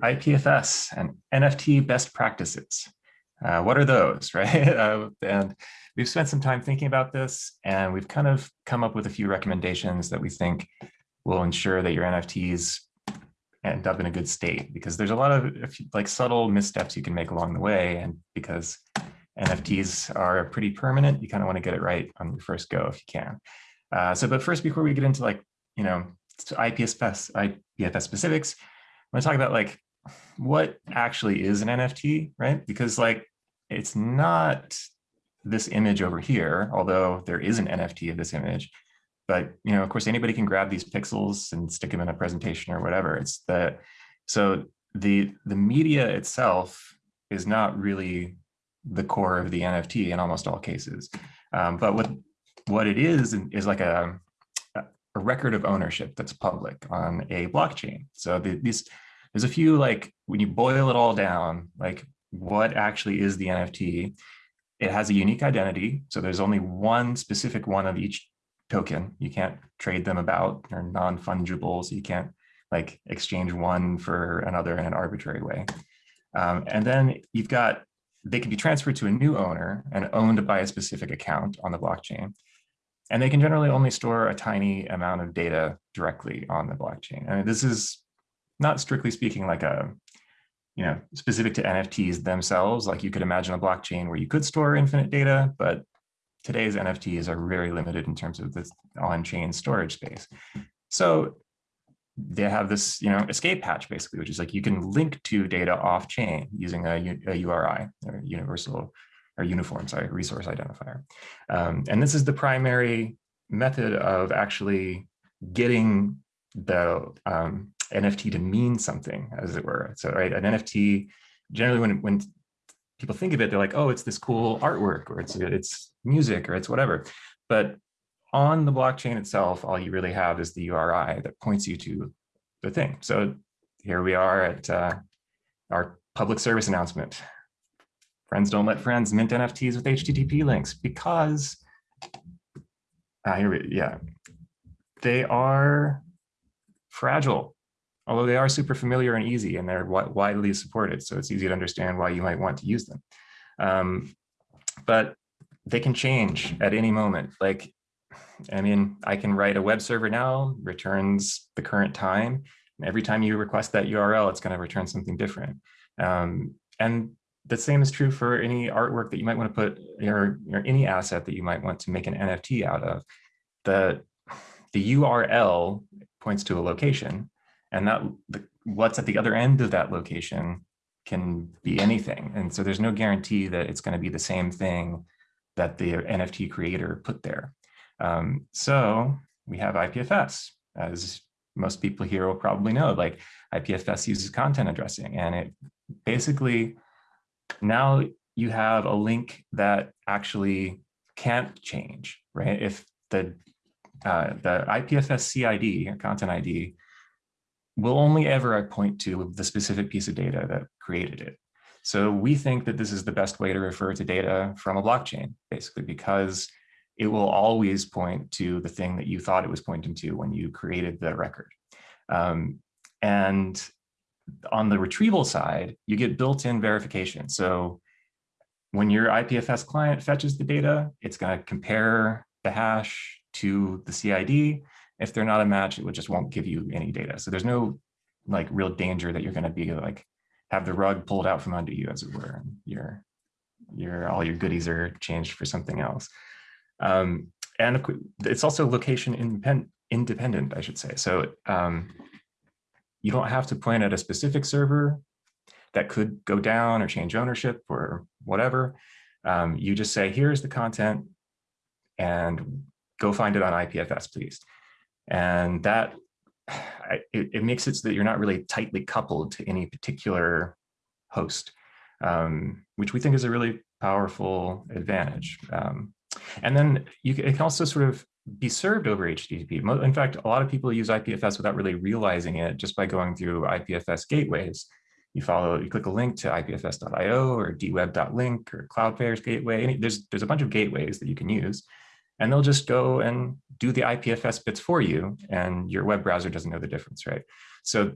IPFS and NFT best practices. Uh, what are those, right? Uh, and we've spent some time thinking about this and we've kind of come up with a few recommendations that we think will ensure that your NFTs end up in a good state because there's a lot of like subtle missteps you can make along the way. And because NFTs are pretty permanent, you kind of want to get it right on your first go if you can. Uh, so, but first, before we get into like, you know, IPFS, IPFS specifics, I want to talk about like what actually is an NFT, right? Because like it's not this image over here, although there is an NFT of this image. But you know, of course, anybody can grab these pixels and stick them in a presentation or whatever. It's the so the the media itself is not really the core of the NFT in almost all cases. Um, but what what it is is like a a record of ownership that's public on a blockchain. So the, these there's a few like when you boil it all down, like what actually is the NFT? It has a unique identity. So there's only one specific one of each token. You can't trade them about. They're non-fungible. So you can't like exchange one for another in an arbitrary way. Um, and then you've got, they can be transferred to a new owner and owned by a specific account on the blockchain. And they can generally only store a tiny amount of data directly on the blockchain. I mean, this is not strictly speaking like a, you know, specific to NFTs themselves. Like you could imagine a blockchain where you could store infinite data, but today's NFTs are very limited in terms of this on-chain storage space. So they have this, you know, escape hatch basically, which is like you can link to data off-chain using a, a, URI, or universal or uniform, sorry, resource identifier. Um, and this is the primary method of actually getting the um, NFT to mean something, as it were. So, right, an NFT, generally when, when people think of it, they're like, oh, it's this cool artwork, or it's, it's music, or it's whatever. But on the blockchain itself, all you really have is the URI that points you to the thing. So here we are at uh, our public service announcement. Friends don't let friends mint NFTs with HTTP links because, uh, here we, yeah, they are fragile although they are super familiar and easy and they're widely supported. So it's easy to understand why you might want to use them. Um, but they can change at any moment. Like, I mean, I can write a web server now, returns the current time. And every time you request that URL, it's going to return something different. Um, and the same is true for any artwork that you might want to put or, or any asset that you might want to make an NFT out of. The, the URL points to a location and that what's at the other end of that location can be anything. And so there's no guarantee that it's going to be the same thing that the NFT creator put there. Um, so we have IPFS, as most people here will probably know, like IPFS uses content addressing and it basically now you have a link that actually can't change, right? If the uh, the IPFS CID, content ID, will only ever point to the specific piece of data that created it. So we think that this is the best way to refer to data from a blockchain, basically, because it will always point to the thing that you thought it was pointing to when you created the record. Um, and on the retrieval side, you get built-in verification. So when your IPFS client fetches the data, it's going to compare the hash to the CID if they're not a match, it would just won't give you any data. So there's no like real danger that you're going to be like have the rug pulled out from under you, as it were. And your your all your goodies are changed for something else. Um, and it's also location independent, independent, I should say. So um, you don't have to point at a specific server that could go down or change ownership or whatever. Um, you just say, here's the content and go find it on IPFS, please. And that it, it, makes it so that you're not really tightly coupled to any particular host, um, which we think is a really powerful advantage. Um, and then you can, it can also sort of be served over HTTP. In fact, a lot of people use IPFS without really realizing it just by going through IPFS gateways. You follow, you click a link to ipfs.io or dweb.link or Cloudflare's gateway. There's, there's a bunch of gateways that you can use and they'll just go and do the IPFS bits for you and your web browser doesn't know the difference, right? So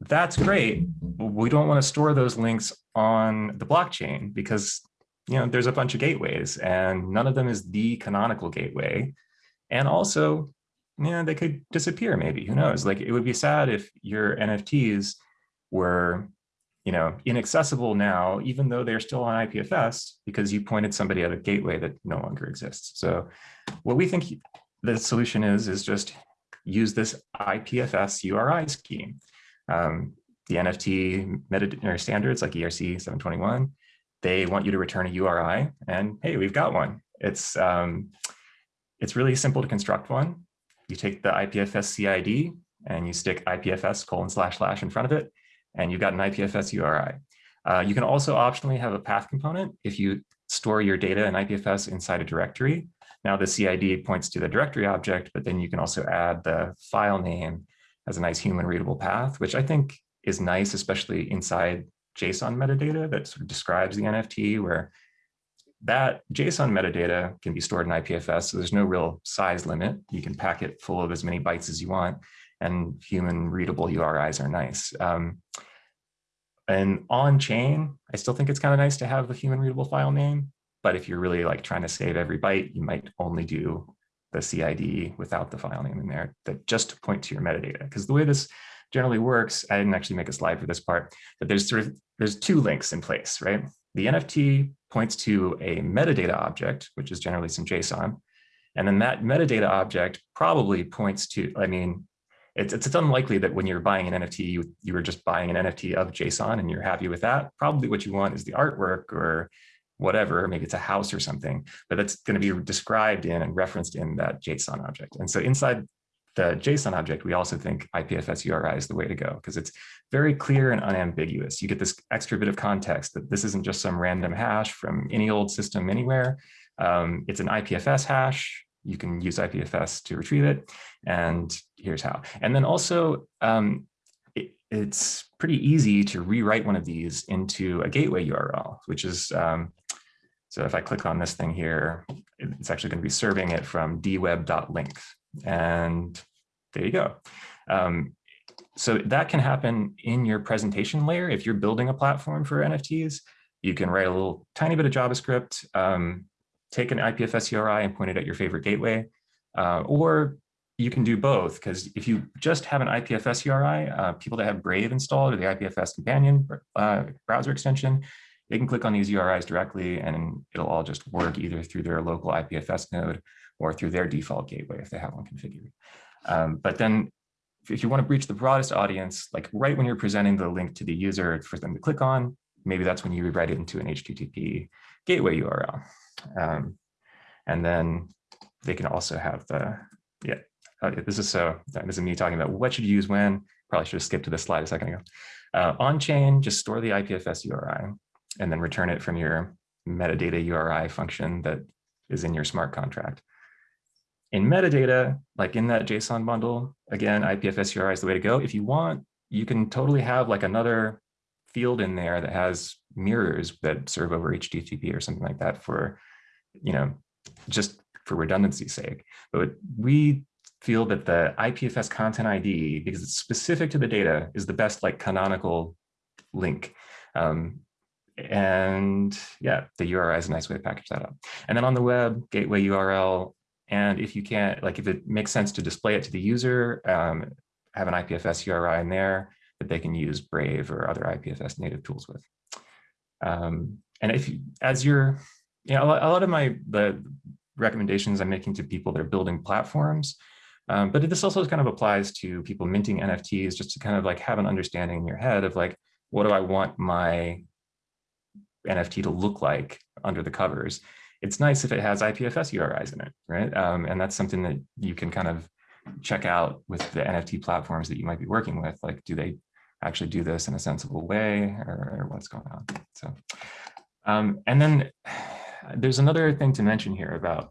that's great. We don't want to store those links on the blockchain because you know there's a bunch of gateways and none of them is the canonical gateway. And also, yeah, they could disappear maybe, who knows? Like it would be sad if your NFTs were you know, inaccessible now, even though they're still on IPFS because you pointed somebody at a gateway that no longer exists. So what we think the solution is, is just use this IPFS URI scheme. Um, the NFT meta standards like ERC 721, they want you to return a URI and hey, we've got one. It's, um, it's really simple to construct one. You take the IPFS CID and you stick IPFS colon slash slash in front of it and you've got an IPFS URI. Uh, you can also optionally have a path component if you store your data in IPFS inside a directory. Now the CID points to the directory object, but then you can also add the file name as a nice human readable path, which I think is nice, especially inside JSON metadata that sort of describes the NFT where that JSON metadata can be stored in IPFS, so there's no real size limit. You can pack it full of as many bytes as you want, and human readable URIs are nice. Um, and on chain, I still think it's kind of nice to have the human readable file name. But if you're really like trying to save every byte, you might only do the CID without the file name in there that just point to your metadata. Because the way this generally works, I didn't actually make a slide for this part, but there's sort of there's two links in place, right? The NFT points to a metadata object, which is generally some JSON. And then that metadata object probably points to, I mean, it's, it's, it's unlikely that when you're buying an NFT, you, you were just buying an NFT of JSON and you're happy with that. Probably what you want is the artwork or whatever, maybe it's a house or something, but that's going to be described in and referenced in that JSON object. And so inside the JSON object, we also think IPFS URI is the way to go because it's very clear and unambiguous. You get this extra bit of context that this isn't just some random hash from any old system anywhere. Um, it's an IPFS hash you can use IPFS to retrieve it. And here's how. And then also, um, it, it's pretty easy to rewrite one of these into a gateway URL, which is, um, so if I click on this thing here, it's actually going to be serving it from dweb.link. And there you go. Um, so that can happen in your presentation layer. If you're building a platform for NFTs, you can write a little tiny bit of JavaScript, um, take an IPFS URI and point it at your favorite gateway, uh, or you can do both because if you just have an IPFS URI, uh, people that have Brave installed or the IPFS companion uh, browser extension, they can click on these URIs directly and it'll all just work either through their local IPFS node or through their default gateway if they have one configured. Um, but then if you want to reach the broadest audience, like right when you're presenting the link to the user for them to click on, maybe that's when you rewrite it into an HTTP gateway URL. Um, and then they can also have the, yeah, uh, this is so, this is me talking about what should you use when, probably should have skipped to this slide a second ago. Uh, on chain, just store the IPFS URI and then return it from your metadata URI function that is in your smart contract. In metadata, like in that JSON bundle, again, IPFS URI is the way to go. If you want, you can totally have like another field in there that has mirrors that serve over HTTP or something like that for, you know, just for redundancy's sake. But we feel that the IPFS content ID, because it's specific to the data, is the best like canonical link. Um, and yeah, the URI is a nice way to package that up. And then on the web, gateway URL. And if you can't, like if it makes sense to display it to the user, um, have an IPFS URI in there that they can use Brave or other IPFS native tools with. Um, and if you, as you're, you know, a lot of my, the recommendations I'm making to people that are building platforms, um, but this also kind of applies to people minting NFTs just to kind of like have an understanding in your head of like, what do I want my NFT to look like under the covers? It's nice if it has IPFS URIs in it, right? Um, and that's something that you can kind of check out with the NFT platforms that you might be working with. Like, do they actually do this in a sensible way or, or what's going on. So, um, and then there's another thing to mention here about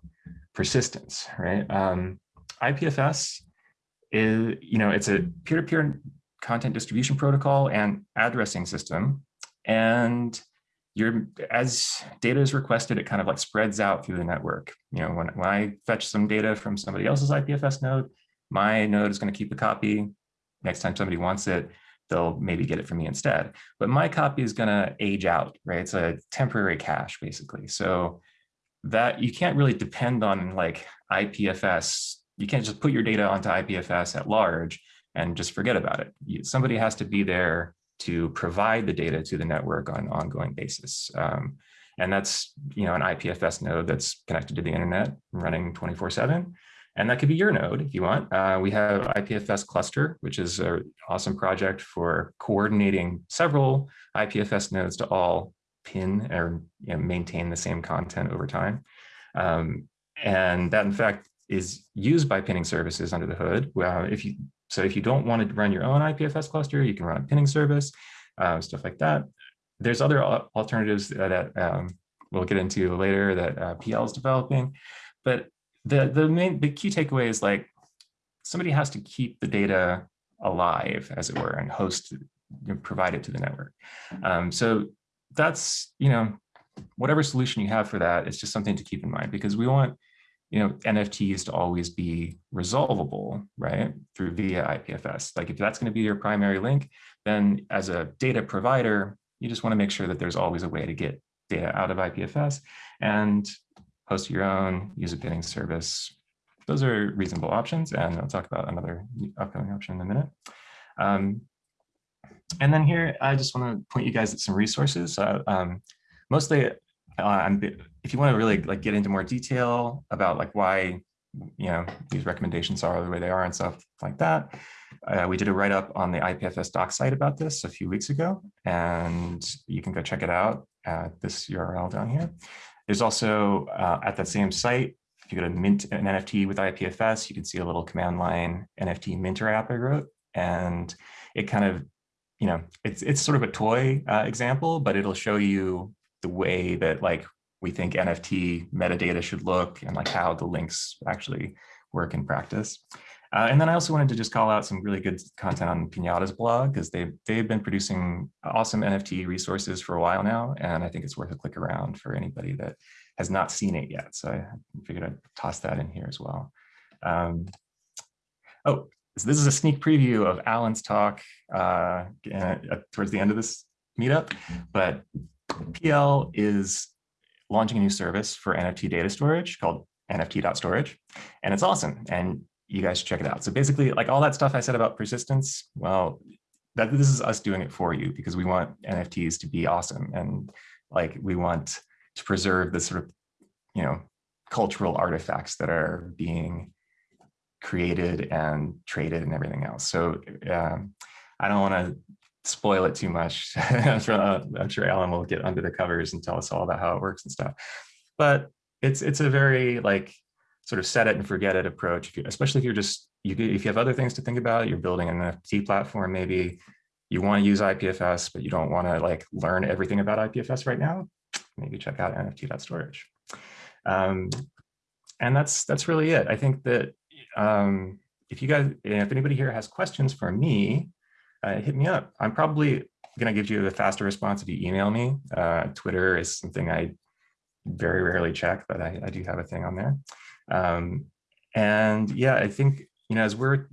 persistence, right? Um, IPFS is, you know, it's a peer-to-peer -peer content distribution protocol and addressing system. And you're, as data is requested, it kind of like spreads out through the network. You know, when, when I fetch some data from somebody else's IPFS node, my node is going to keep a copy. Next time somebody wants it, they'll maybe get it from me instead. But my copy is going to age out, right? It's a temporary cache, basically. So that you can't really depend on like IPFS. You can't just put your data onto IPFS at large and just forget about it. You, somebody has to be there to provide the data to the network on an ongoing basis. Um, and that's you know an IPFS node that's connected to the internet running 24 seven. And that could be your node if you want. Uh, we have IPFS cluster, which is an awesome project for coordinating several IPFS nodes to all pin or you know, maintain the same content over time. Um, and that in fact is used by pinning services under the hood. If you so if you don't want to run your own IPFS cluster, you can run a pinning service, uh, stuff like that. There's other alternatives that um, we'll get into later that uh, PL is developing. But the the main the key takeaway is like somebody has to keep the data alive, as it were, and host provide it to the network. Um, so that's you know whatever solution you have for that, it's just something to keep in mind because we want you know NFTs to always be resolvable, right, through via IPFS. Like if that's going to be your primary link, then as a data provider, you just want to make sure that there's always a way to get data out of IPFS. And host your own, use a pinning service. Those are reasonable options, and I'll talk about another upcoming option in a minute. Um, and then here, I just want to point you guys at some resources. Uh, um, mostly, uh, if you want to really like get into more detail about like why you know these recommendations are the way they are and stuff like that, uh, we did a write up on the IPFS doc site about this a few weeks ago, and you can go check it out at this URL down here. There's also uh, at that same site, if you go to mint an NFT with IPFS, you can see a little command line NFT minter app I wrote. And it kind of, you know, it's, it's sort of a toy uh, example, but it'll show you the way that like we think NFT metadata should look and like how the links actually work in practice. Uh, and then I also wanted to just call out some really good content on Pinata's blog because they've, they've been producing awesome NFT resources for a while now. And I think it's worth a click around for anybody that has not seen it yet. So I figured I'd toss that in here as well. Um, oh, so this is a sneak preview of Alan's talk uh, towards the end of this meetup. But PL is launching a new service for NFT data storage called nft.storage. And it's awesome. And you guys check it out. So basically like all that stuff I said about persistence, well, that this is us doing it for you because we want NFTs to be awesome. And like, we want to preserve the sort of, you know, cultural artifacts that are being created and traded and everything else. So um, I don't want to spoil it too much. I'm, sure, uh, I'm sure Alan will get under the covers and tell us all about how it works and stuff. But it's it's a very like sort of set it and forget it approach, if you, especially if you're just, you, if you have other things to think about, you're building an NFT platform, maybe you want to use IPFS, but you don't want to like learn everything about IPFS right now, maybe check out nft.storage. Um, and that's that's really it. I think that um, if you guys, if anybody here has questions for me, uh, hit me up. I'm probably going to give you a faster response if you email me. Uh, Twitter is something I very rarely check, but I, I do have a thing on there. Um, and yeah, I think, you know, as we're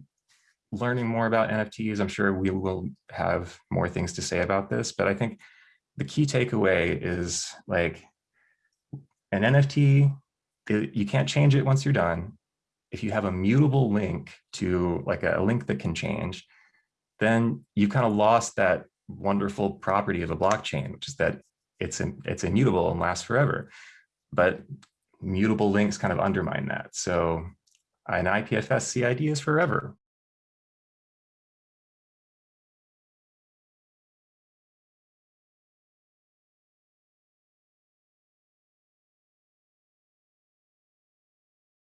learning more about NFTs, I'm sure we will have more things to say about this, but I think the key takeaway is like an NFT, it, you can't change it once you're done. If you have a mutable link to like a, a link that can change, then you kind of lost that wonderful property of a blockchain, which is that it's, in, it's immutable and lasts forever. But mutable links kind of undermine that. So an IPFS CID is forever.